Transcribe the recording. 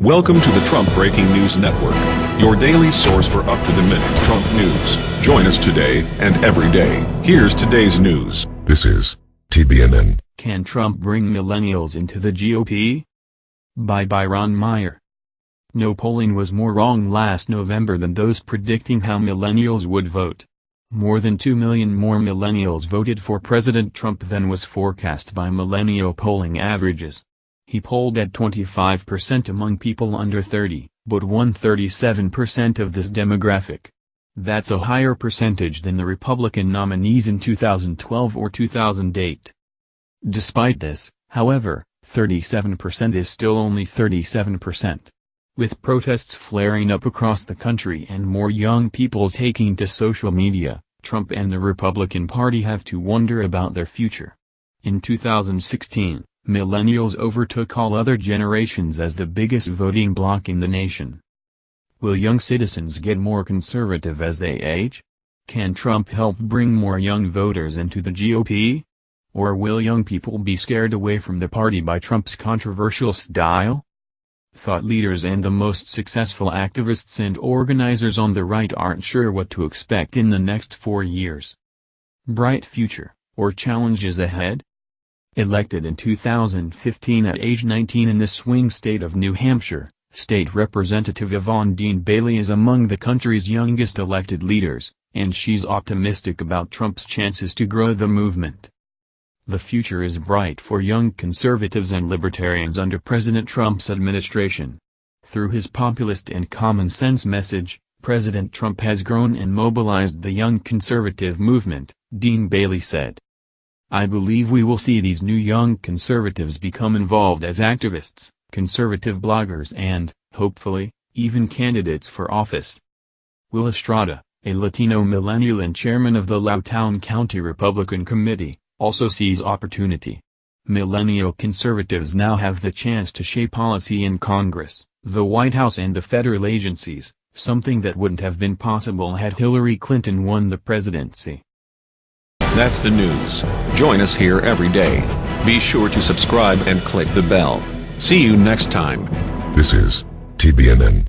Welcome to the Trump Breaking News Network, your daily source for up-to-the-minute Trump news. Join us today and every day. Here's today's news. This is TBNN. Can Trump bring millennials into the GOP? By Byron Meyer. No polling was more wrong last November than those predicting how millennials would vote. More than 2 million more millennials voted for President Trump than was forecast by millennial polling averages. He polled at 25% among people under 30, but won 37% of this demographic. That's a higher percentage than the Republican nominees in 2012 or 2008. Despite this, however, 37% is still only 37%. With protests flaring up across the country and more young people taking to social media, Trump and the Republican Party have to wonder about their future. In 2016, millennials overtook all other generations as the biggest voting bloc in the nation. Will young citizens get more conservative as they age? Can Trump help bring more young voters into the GOP? Or will young people be scared away from the party by Trump's controversial style? Thought leaders and the most successful activists and organizers on the right aren't sure what to expect in the next four years. Bright future, or challenges ahead? Elected in 2015 at age 19 in the swing state of New Hampshire, State Representative Yvonne Dean Bailey is among the country's youngest elected leaders, and she's optimistic about Trump's chances to grow the movement. The future is bright for young conservatives and libertarians under President Trump's administration. Through his populist and common-sense message, President Trump has grown and mobilized the young conservative movement, Dean Bailey said. I believe we will see these new young conservatives become involved as activists, conservative bloggers and, hopefully, even candidates for office. Will Estrada, a Latino millennial and chairman of the Loudoun County Republican Committee, also sees opportunity. Millennial conservatives now have the chance to shape policy in Congress, the White House and the federal agencies, something that wouldn't have been possible had Hillary Clinton won the presidency. That's the news. Join us here every day. Be sure to subscribe and click the bell. See you next time. This is TBNN.